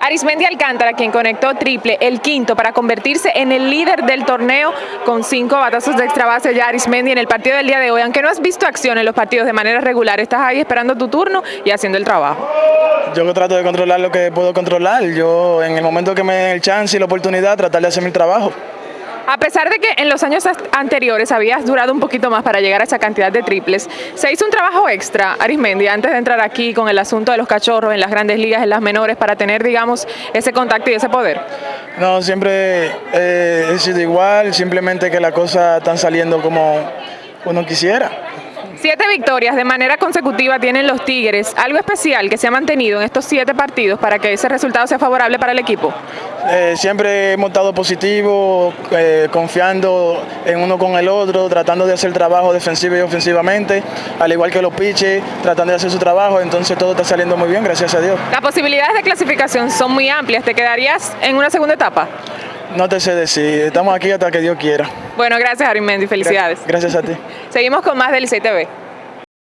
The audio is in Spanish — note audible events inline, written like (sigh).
Arismendi Alcántara, quien conectó triple, el quinto, para convertirse en el líder del torneo con cinco batazos de extra base ya Arismendi en el partido del día de hoy. Aunque no has visto acción en los partidos de manera regular, estás ahí esperando tu turno y haciendo el trabajo. Yo trato de controlar lo que puedo controlar. Yo en el momento que me den el chance y la oportunidad, tratar de hacer mi trabajo. A pesar de que en los años anteriores habías durado un poquito más para llegar a esa cantidad de triples, se hizo un trabajo extra, Arismendi, antes de entrar aquí con el asunto de los cachorros en las grandes ligas, en las menores, para tener, digamos, ese contacto y ese poder. No, siempre eh, he sido igual, simplemente que las cosas están saliendo como uno quisiera. Siete victorias de manera consecutiva tienen los Tigres. ¿Algo especial que se ha mantenido en estos siete partidos para que ese resultado sea favorable para el equipo? Eh, siempre hemos estado positivo, eh, confiando en uno con el otro, tratando de hacer trabajo defensivo y ofensivamente, al igual que los pitches, tratando de hacer su trabajo, entonces todo está saliendo muy bien, gracias a Dios. Las posibilidades de clasificación son muy amplias, ¿te quedarías en una segunda etapa? No te sé decir, estamos aquí hasta que Dios quiera. Bueno, gracias Arimendi, felicidades. Gracias a ti. (laughs) Seguimos con más del ICTV.